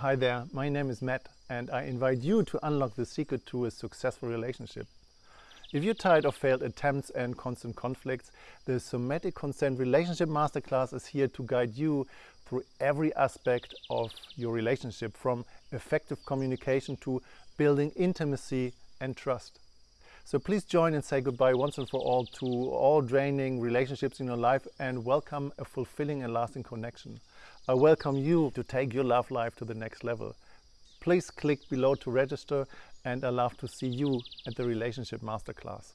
Hi there, my name is Matt and I invite you to unlock the secret to a successful relationship. If you're tired of failed attempts and constant conflicts, the Somatic Consent Relationship Masterclass is here to guide you through every aspect of your relationship, from effective communication to building intimacy and trust. So please join and say goodbye once and for all to all draining relationships in your life and welcome a fulfilling and lasting connection. I welcome you to take your love life to the next level. Please click below to register and I love to see you at the Relationship Masterclass.